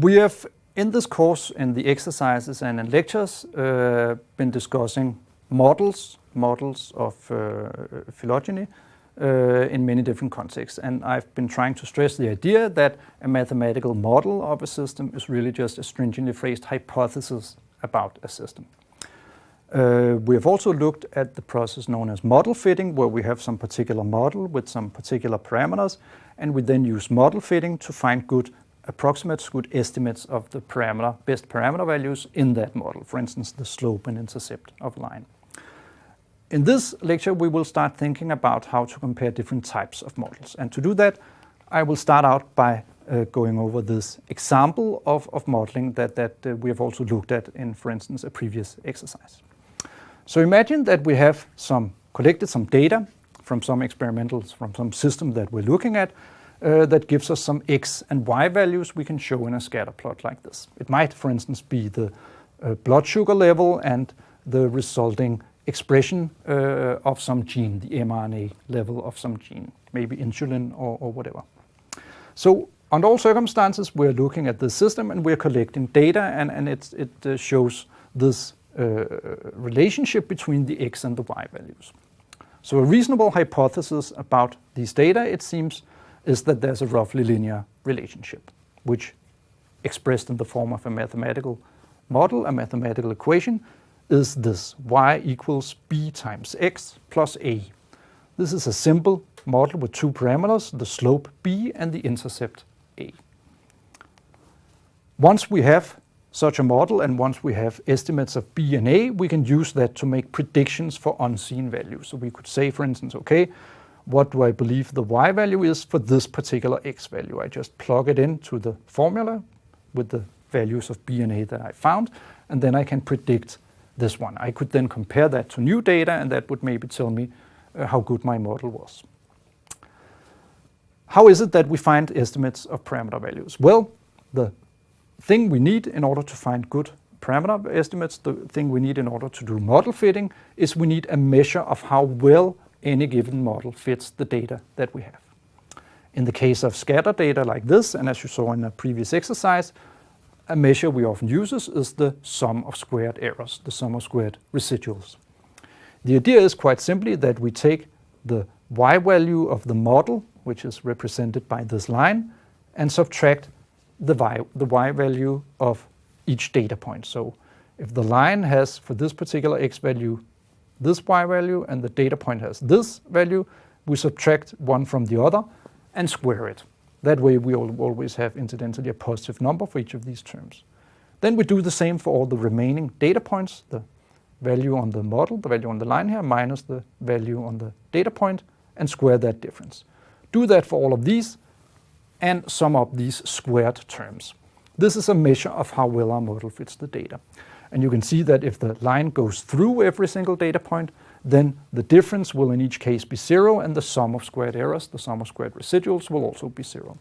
We have, in this course, in the exercises and in lectures, uh, been discussing models, models of uh, phylogeny uh, in many different contexts. And I've been trying to stress the idea that a mathematical model of a system is really just a stringently phrased hypothesis about a system. Uh, we have also looked at the process known as model fitting, where we have some particular model with some particular parameters, and we then use model fitting to find good approximates, good estimates of the parameter, best parameter values in that model, for instance, the slope and intercept of line. In this lecture, we will start thinking about how to compare different types of models. And to do that, I will start out by uh, going over this example of, of modeling that, that uh, we have also looked at in, for instance, a previous exercise. So imagine that we have some collected some data from some experimentals, from some system that we're looking at, uh, that gives us some x and y values we can show in a scatter plot like this. It might, for instance, be the uh, blood sugar level and the resulting expression uh, of some gene, the mRNA level of some gene, maybe insulin or, or whatever. So under all circumstances, we're looking at the system and we're collecting data and, and it, uh, shows this uh, relationship between the x and the y values. So a reasonable hypothesis about these data, it seems, is that there's a roughly linear relationship, which expressed in the form of a mathematical model, a mathematical equation, is this y equals b times x plus a. This is a simple model with two parameters, the slope b and the intercept a. Once we have such a model and once we have estimates of b and a, we can use that to make predictions for unseen values. So we could say, for instance, okay, what do I believe the y value is for this particular x value? I just plug it into the formula with the values of b and a that I found, and then I can predict this one. I could then compare that to new data and that would maybe tell me uh, how good my model was. How is it that we find estimates of parameter values? Well, the thing we need in order to find good parameter estimates, the thing we need in order to do model fitting, is we need a measure of how well any given model fits the data that we have. In the case of scatter data like this, and as you saw in a previous exercise, a measure we often use is the sum of squared errors, the sum of squared residuals. The idea is quite simply that we take the y value of the model, which is represented by this line, and subtract the y, the y value of each data point. So if the line has, for this particular x value, this y value, and the data point has this value, we subtract one from the other and square it. That way we always have incidentally a positive number for each of these terms. Then we do the same for all the remaining data points, the value on the model, the value on the line here, minus the value on the data point, and square that difference. Do that for all of these, and sum up these squared terms. This is a measure of how well our model fits the data. And you can see that if the line goes through every single data point, then the difference will in each case be zero and the sum of squared errors, the sum of squared residuals will also be zero.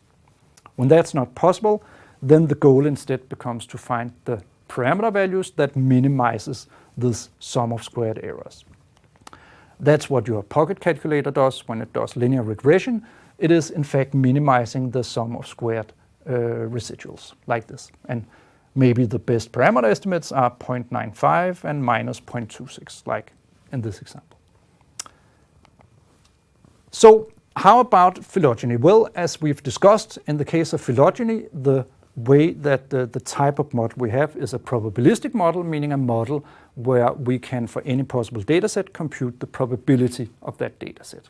When that's not possible, then the goal instead becomes to find the parameter values that minimizes this sum of squared errors. That's what your pocket calculator does when it does linear regression. It is in fact minimizing the sum of squared Uh, residuals like this. And maybe the best parameter estimates are 0.95 and minus 0.26 like in this example. So how about phylogeny? Well, as we've discussed, in the case of phylogeny, the way that the, the type of model we have is a probabilistic model, meaning a model where we can, for any possible dataset, compute the probability of that dataset.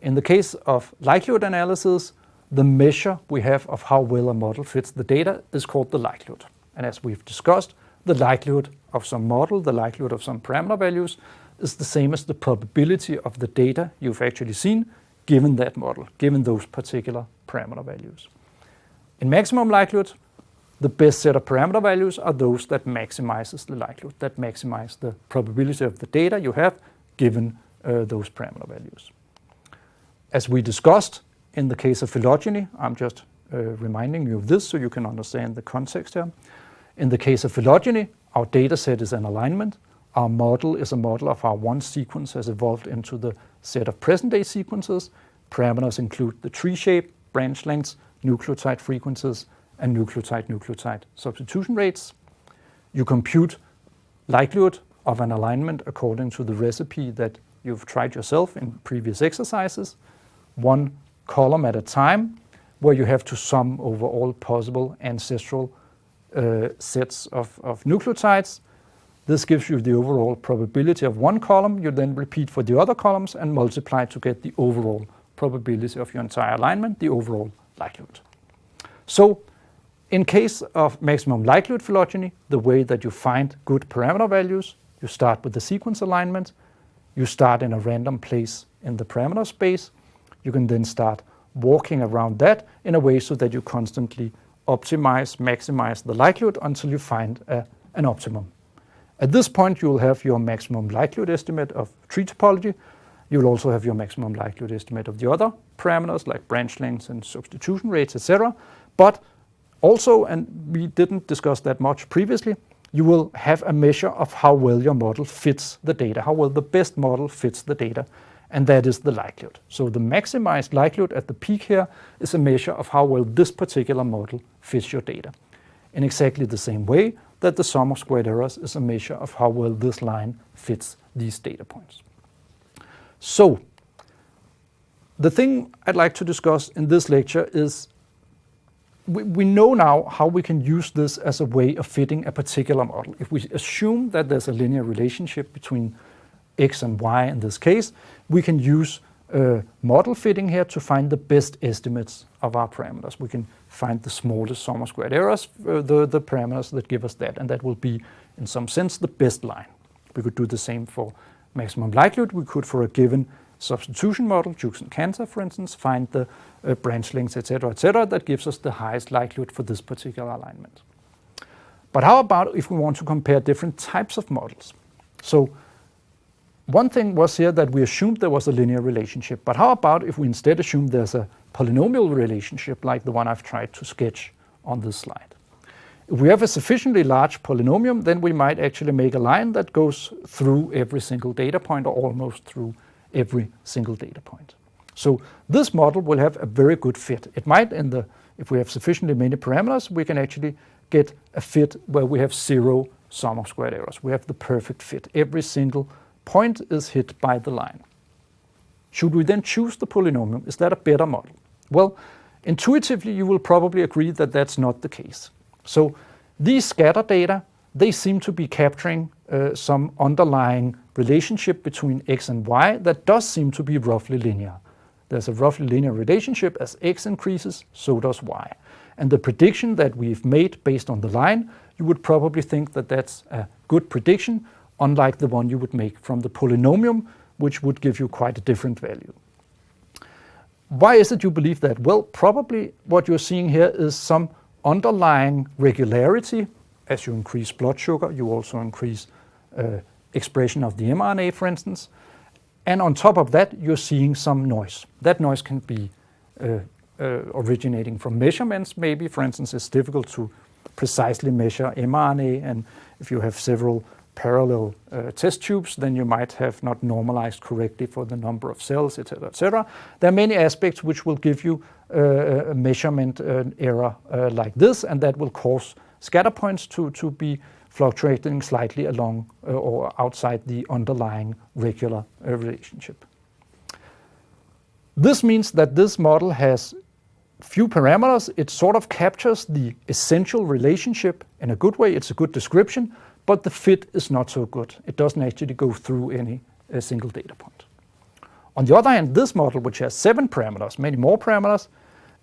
In the case of likelihood analysis, the measure we have of how well a model fits the data is called the likelihood. And as we've discussed, the likelihood of some model, the likelihood of some parameter values, is the same as the probability of the data you've actually seen given that model, given those particular parameter values. In maximum likelihood, the best set of parameter values are those that maximizes the likelihood, that maximize the probability of the data you have given uh, those parameter values. As we discussed in the case of phylogeny, I'm just uh, reminding you of this so you can understand the context here. In the case of phylogeny, our data set is an alignment, our model is a model of how one sequence has evolved into the set of present-day sequences. Parameters include the tree shape, branch lengths, nucleotide frequencies, and nucleotide-nucleotide substitution rates. You compute likelihood of an alignment according to the recipe that you've tried yourself in previous exercises, one column at a time, where you have to sum over all possible ancestral uh, sets of, of nucleotides. This gives you the overall probability of one column. You then repeat for the other columns and multiply to get the overall probability of your entire alignment, the overall likelihood. So in case of maximum likelihood phylogeny, the way that you find good parameter values, you start with the sequence alignment, you start in a random place in the parameter space, you can then start walking around that in a way so that you constantly optimize, maximize the likelihood until you find a, an optimum. At this point, you will have your maximum likelihood estimate of tree topology. You will also have your maximum likelihood estimate of the other parameters like branch lengths and substitution rates, etc. But also, and we didn't discuss that much previously, you will have a measure of how well your model fits the data, how well the best model fits the data, and that is the likelihood. So the maximized likelihood at the peak here is a measure of how well this particular model fits your data. In exactly the same way that the sum of squared errors is a measure of how well this line fits these data points. So, the thing I'd like to discuss in this lecture is we, we know now how we can use this as a way of fitting a particular model. If we assume that there's a linear relationship between x and y in this case, we can use uh, model fitting here to find the best estimates of our parameters. We can find the smallest sum of squared errors, uh, the, the parameters that give us that, and that will be, in some sense, the best line. We could do the same for maximum likelihood. We could, for a given substitution model, Jukes and Cantor, for instance, find the uh, branch lengths, etc., etc., that gives us the highest likelihood for this particular alignment. But how about if we want to compare different types of models? So one thing was here that we assumed there was a linear relationship, but how about if we instead assume there's a polynomial relationship like the one I've tried to sketch on this slide? If we have a sufficiently large polynomial, then we might actually make a line that goes through every single data point or almost through every single data point. So this model will have a very good fit. It might, in the, if we have sufficiently many parameters, we can actually get a fit where we have zero sum of squared errors. We have the perfect fit. Every single point is hit by the line. Should we then choose the polynomial? Is that a better model? Well, intuitively, you will probably agree that that's not the case. So these scatter data, they seem to be capturing uh, some underlying relationship between x and y that does seem to be roughly linear. There's a roughly linear relationship as x increases, so does y. And the prediction that we've made based on the line, you would probably think that that's a good prediction, unlike the one you would make from the polynomial, which would give you quite a different value. Why is it you believe that? Well, probably what you're seeing here is some underlying regularity. As you increase blood sugar, you also increase uh, expression of the mRNA, for instance. And on top of that, you're seeing some noise. That noise can be uh, uh, originating from measurements, maybe. For instance, it's difficult to precisely measure mRNA, and if you have several parallel uh, test tubes, then you might have not normalized correctly for the number of cells, etc., etc. There are many aspects which will give you uh, a measurement uh, error like this, and that will cause scatter points to, to be fluctuating slightly along uh, or outside the underlying regular uh, relationship. This means that this model has few parameters. It sort of captures the essential relationship in a good way. It's a good description, but the fit is not so good. It doesn't actually go through any single data point. On the other hand, this model, which has seven parameters, many more parameters,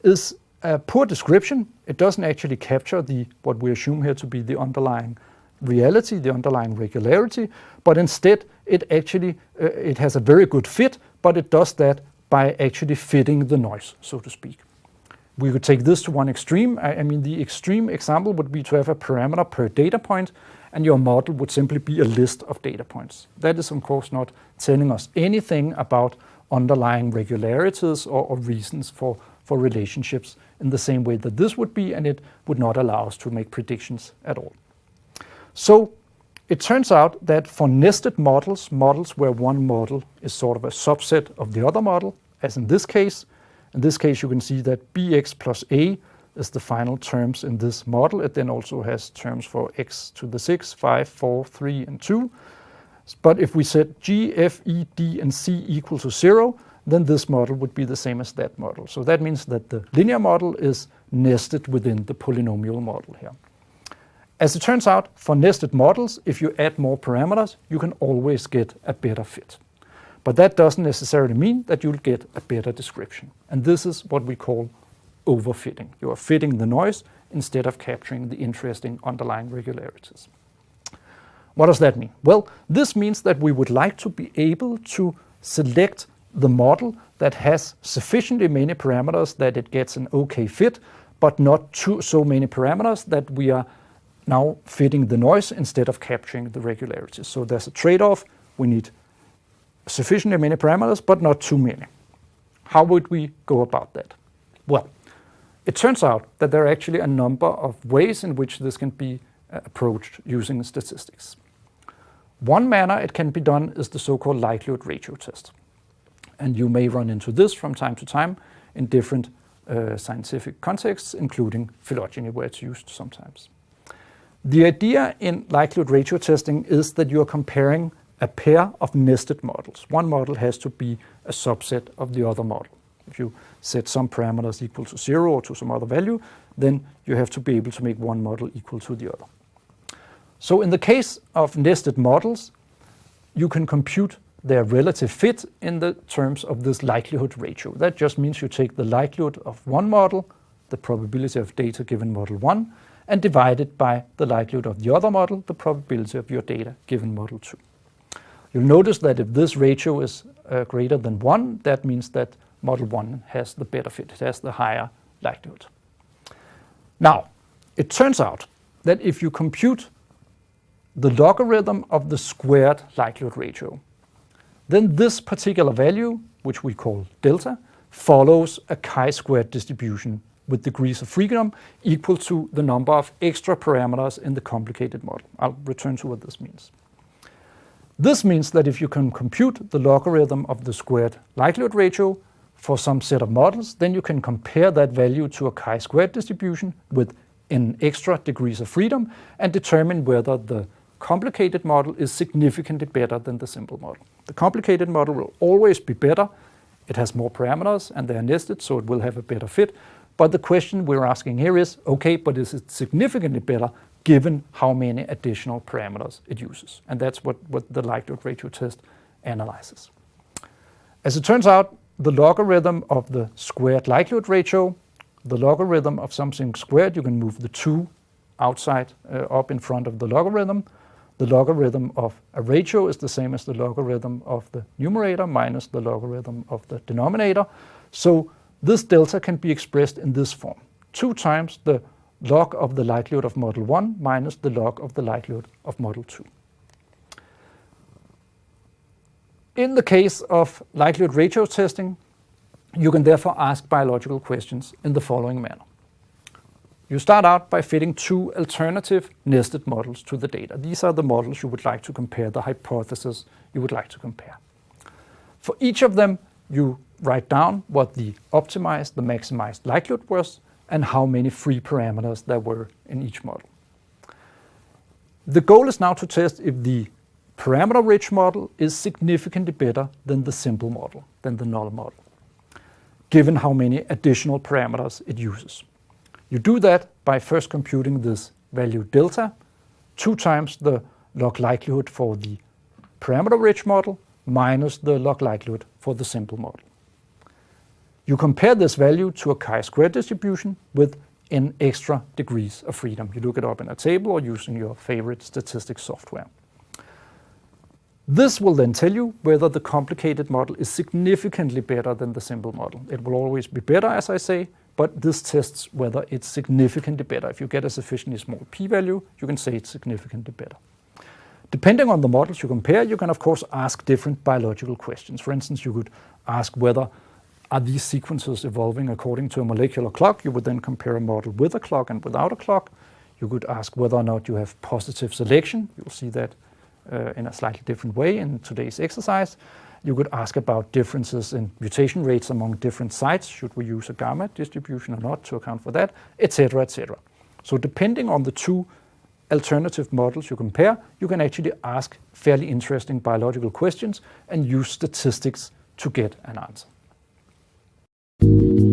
is a poor description. It doesn't actually capture the what we assume here to be the underlying reality, the underlying regularity, but instead it actually uh, it has a very good fit, but it does that by actually fitting the noise, so to speak. We could take this to one extreme. I, I mean, the extreme example would be to have a parameter per data point, and your model would simply be a list of data points. That is, of course, not telling us anything about underlying regularities or, or reasons for, for relationships in the same way that this would be, and it would not allow us to make predictions at all. So it turns out that for nested models, models where one model is sort of a subset of the other model, as in this case, in this case you can see that bx plus a is the final terms in this model. It then also has terms for x to the 6, 5, 4, 3, and 2. But if we set g, f, e, d, and c equal to 0, then this model would be the same as that model. So that means that the linear model is nested within the polynomial model here. As it turns out, for nested models, if you add more parameters, you can always get a better fit. But that doesn't necessarily mean that you'll get a better description. And this is what we call overfitting. You are fitting the noise instead of capturing the interesting underlying regularities. What does that mean? Well, this means that we would like to be able to select the model that has sufficiently many parameters that it gets an okay fit, but not too, so many parameters that we are now fitting the noise instead of capturing the regularities. So there's a trade-off. We need sufficiently many parameters, but not too many. How would we go about that? Well, it turns out that there are actually a number of ways in which this can be uh, approached using statistics. One manner it can be done is the so-called likelihood ratio test. And you may run into this from time to time in different uh, scientific contexts, including phylogeny, where it's used sometimes. The idea in likelihood ratio testing is that you are comparing a pair of nested models. One model has to be a subset of the other model. If you set some parameters equal to zero or to some other value, then you have to be able to make one model equal to the other. So in the case of nested models, you can compute their relative fit in the terms of this likelihood ratio. That just means you take the likelihood of one model, the probability of data given model 1, and divide it by the likelihood of the other model, the probability of your data given model 2. You'll notice that if this ratio is uh, greater than 1, that means that model 1 has the better fit, it has the higher likelihood. Now, it turns out that if you compute the logarithm of the squared likelihood ratio, then this particular value, which we call delta, follows a chi-squared distribution with degrees of freedom equal to the number of extra parameters in the complicated model. I'll return to what this means. This means that if you can compute the logarithm of the squared likelihood ratio for some set of models, then you can compare that value to a chi-squared distribution with n extra degrees of freedom and determine whether the complicated model is significantly better than the simple model. The complicated model will always be better. It has more parameters and they are nested, so it will have a better fit. But the question we're asking here is, okay, but is it significantly better given how many additional parameters it uses? And that's what, what the likelihood ratio test analyzes. As it turns out, the logarithm of the squared likelihood ratio, the logarithm of something squared, you can move the 2 outside uh, up in front of the logarithm. The logarithm of a ratio is the same as the logarithm of the numerator minus the logarithm of the denominator. So this delta can be expressed in this form. 2 times the log of the likelihood of model 1 minus the log of the likelihood of model 2. In the case of likelihood ratio testing, you can therefore ask biological questions in the following manner. You start out by fitting two alternative nested models to the data. These are the models you would like to compare, the hypothesis you would like to compare. For each of them, you write down what the optimized, the maximized likelihood was, and how many free parameters there were in each model. The goal is now to test if the parameter-rich model is significantly better than the simple model, than the null model, given how many additional parameters it uses. You do that by first computing this value delta, two times the log likelihood for the parameter-rich model minus the log likelihood for the simple model. You compare this value to a chi-square distribution with n extra degrees of freedom. You look it up in a table or using your favorite statistics software. This will then tell you whether the complicated model is significantly better than the simple model. It will always be better, as I say, but this tests whether it's significantly better. If you get a sufficiently small p-value, you can say it's significantly better. Depending on the models you compare, you can of course ask different biological questions. For instance, you could ask whether are these sequences evolving according to a molecular clock? You would then compare a model with a clock and without a clock. You could ask whether or not you have positive selection. You'll see that uh, in a slightly different way in today's exercise. You could ask about differences in mutation rates among different sites. Should we use a gamma distribution or not to account for that, etc., etc. So depending on the two alternative models you compare, you can actually ask fairly interesting biological questions and use statistics to get an answer. Thank you.